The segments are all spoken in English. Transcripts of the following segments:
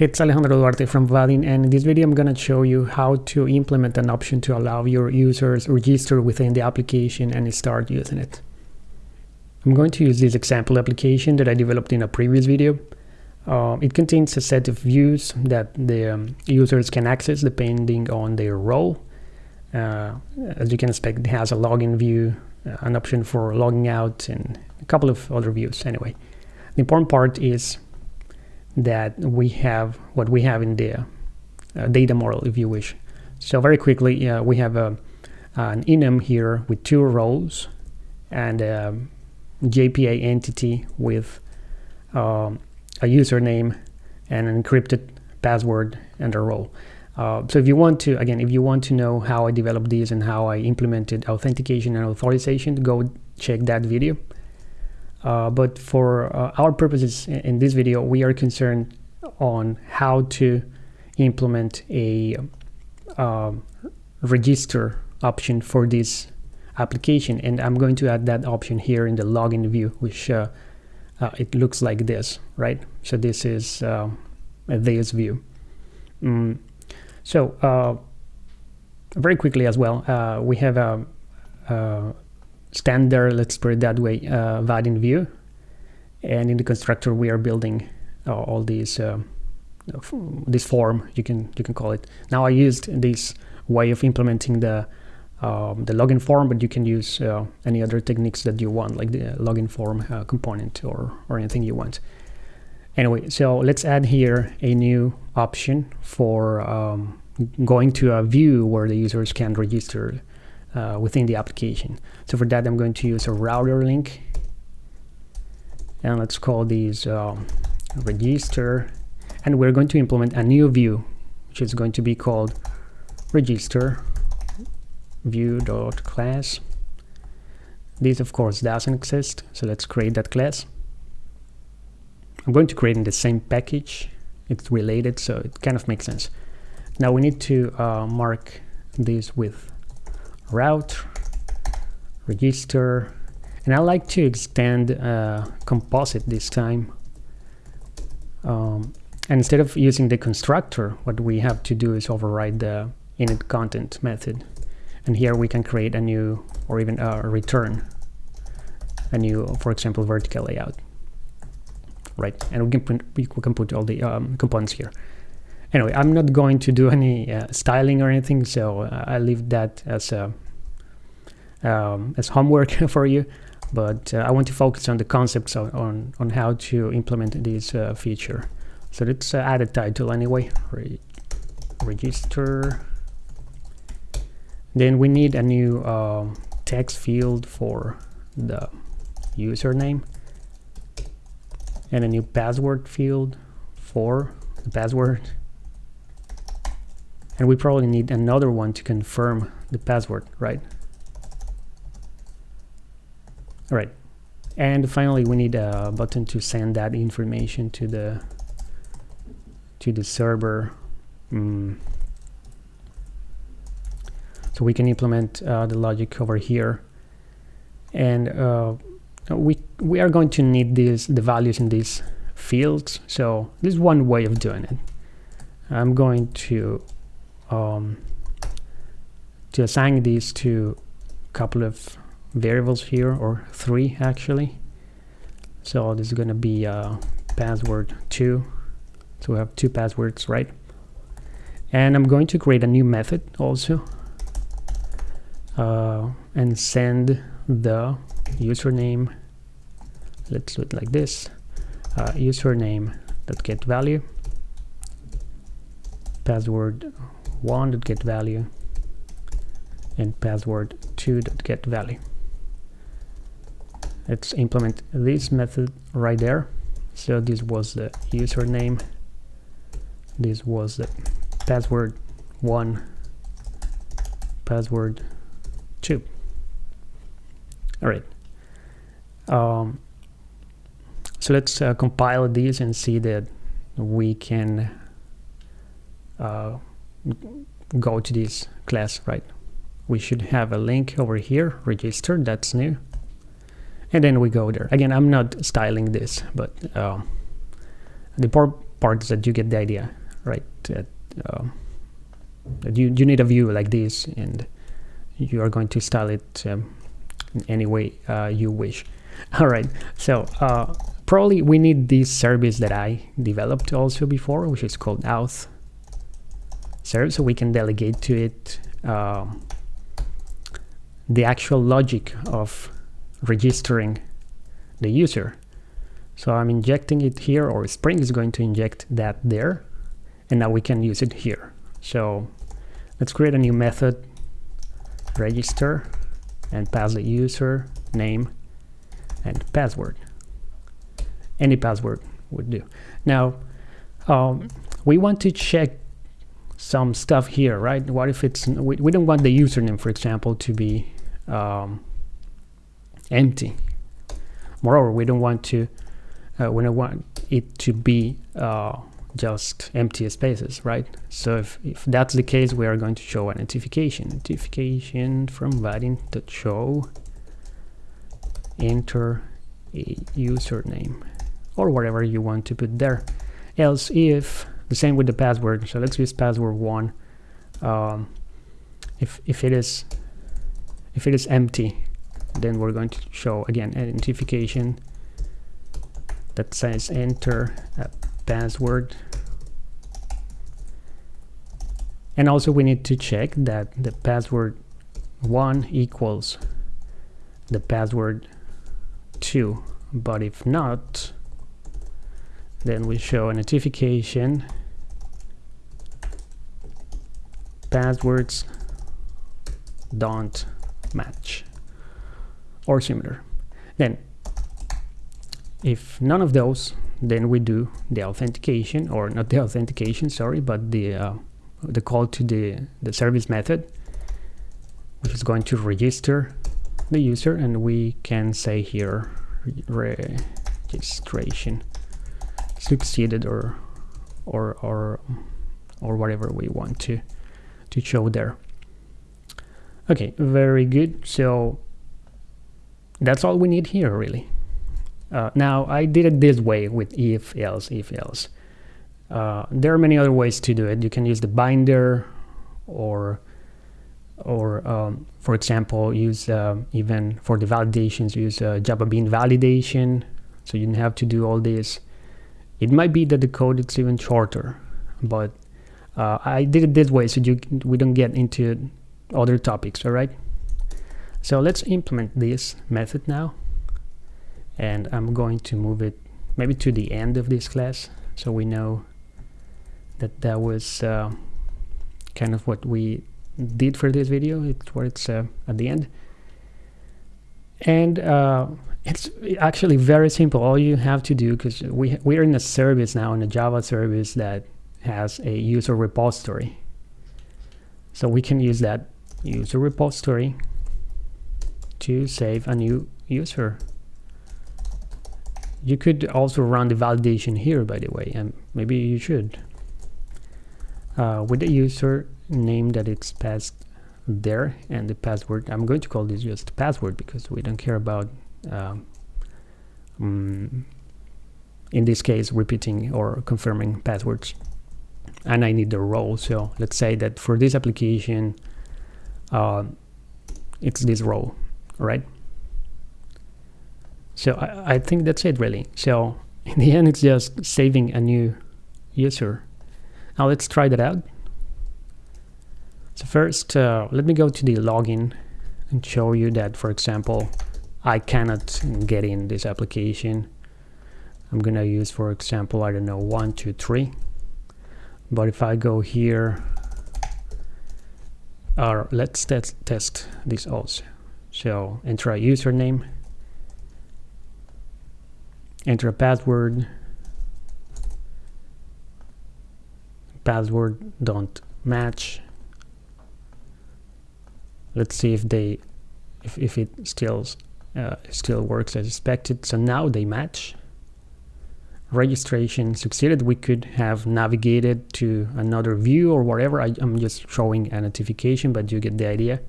It's Alejandro Duarte from Vaadin and in this video I'm going to show you how to implement an option to allow your users register within the application and start using it. I'm going to use this example application that I developed in a previous video. Uh, it contains a set of views that the um, users can access depending on their role. Uh, as you can expect, it has a login view, uh, an option for logging out, and a couple of other views anyway. The important part is that we have what we have in the uh, data model, if you wish. So very quickly, uh, we have a, an enum here with two roles and a JPA entity with um, a username and an encrypted password and a role. Uh, so if you want to, again, if you want to know how I developed these and how I implemented authentication and authorization, go check that video. Uh, but for uh, our purposes in this video, we are concerned on how to implement a uh, register option for this application. And I'm going to add that option here in the login view, which uh, uh, it looks like this, right? So this is uh, this view. Mm. So very quickly as well, we have a, a standard, let's put it that way, uh, Vaadin view. And in the constructor, we are building uh, all these, uh, this form, you can you can call it. Now I used this way of implementing the um, the login form, but you can use uh, any other techniques that you want, like the login form uh, component or, or anything you want. Anyway, so let's add here a new option for um, going to a view where the users can register uh, within the application. So for that, I'm going to use a router link. And let's call these um, register. And we're going to implement a new view, which is going to be called register view.class. This, of course, doesn't exist. So let's create that class. I'm going to create in the same package. It's related, so it kind of makes sense. Now we need to uh, mark this with route, register, and I like to extend uh, composite this time. Um, and instead of using the constructor, what we have to do is override the init content method. And here we can create a new, or even a return, a new, for example, vertical layout. Right, and we can put, we can put all the um, components here. Anyway, I'm not going to do any uh, styling or anything, so uh, I leave that as a um, as homework for you. But uh, I want to focus on the concepts on, on, on how to implement this uh, feature. So let's uh, add a title anyway. Re register. Then we need a new um, text field for the username and a new password field for the password and we probably need another one to confirm the password, right? All right. And finally, we need a button to send that information to the to the server. Mm. So we can implement uh, the logic over here. And uh, we we are going to need these the values in these fields. So this is one way of doing it. I'm going to um, to assign these to a couple of variables here or three actually. So this is going to be uh, password 2 so we have two passwords right? And I'm going to create a new method also uh, and send the username. Let's do it like this. Uh, username that get value. Password one dot get value and password two dot get value. Let's implement this method right there. So this was the username. This was the password one, password two. All right. Um, so let's uh, compile these and see that we can uh, go to this class, right? We should have a link over here, register, that's new. And then we go there. Again, I'm not styling this, but uh, the is that you get the idea, right? That, uh, that you, you need a view like this and you are going to style it um, in any way uh, you wish. All right, so uh, probably we need this service that I developed also before, which is called auth service, so we can delegate to it uh, the actual logic of registering the user. So I'm injecting it here, or Spring is going to inject that there, and now we can use it here. So let's create a new method, register, and pass the user name and password. Any password would do. Now, um, we want to check some stuff here, right? What if it's, we, we don't want the username, for example, to be um, empty. Moreover, we don't want to, uh, we don't want it to be uh, just empty spaces, right? So if, if that's the case, we are going to show a notification. Notification from Vaadin.show enter a username or whatever you want to put there. Else if, the same with the password, so let's use password one. Um, if, if it is if it is empty, then we're going to show again a notification that says enter a password. And also we need to check that the password one equals the password 2 but if not then we show a notification passwords don't match or similar. Then if none of those then we do the authentication or not the authentication sorry but the uh, the call to the the service method which is going to register the user and we can say here registration succeeded or or or or whatever we want to to show there. Okay very good. So that's all we need here really. Uh, now I did it this way with if else if else. Uh, there are many other ways to do it. You can use the binder or or um, for example use uh, even for the validations use uh, java bean validation. So you don't have to do all this. It might be that the code is even shorter but uh, I did it this way so you we don't get into other topics all right so let's implement this method now and I'm going to move it maybe to the end of this class so we know that that was uh, kind of what we did for this video. It's what it's uh, at the end. And uh, it's actually very simple. All you have to do, because we, we're in a service now, in a Java service that has a user repository. So we can use that user repository to save a new user. You could also run the validation here, by the way, and maybe you should. Uh, with the user name that it's passed there and the password I'm going to call this just password because we don't care about um, um, in this case repeating or confirming passwords and I need the role. So let's say that for this application uh, it's this role right so I, I think that's it really. So in the end it's just saving a new user. Now let's try that out. So first, uh, let me go to the login and show you that, for example, I cannot get in this application. I'm gonna use, for example, I don't know, one, two, three. But if I go here, or let's test, test this also. So enter a username, enter a password, password don't match, let's see if they if, if it still uh, still works as expected. So now they match registration succeeded, we could have navigated to another view or whatever. I, am just showing a notification, but you get the idea.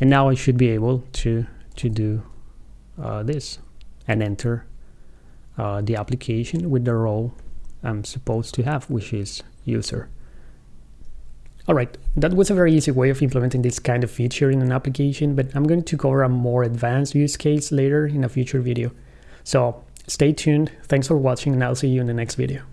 And now I should be able to, to do uh, this and enter uh, the application with the role I'm supposed to have, which is user. Alright, that was a very easy way of implementing this kind of feature in an application, but I'm going to cover a more advanced use case later in a future video. So Stay tuned, thanks for watching and I'll see you in the next video.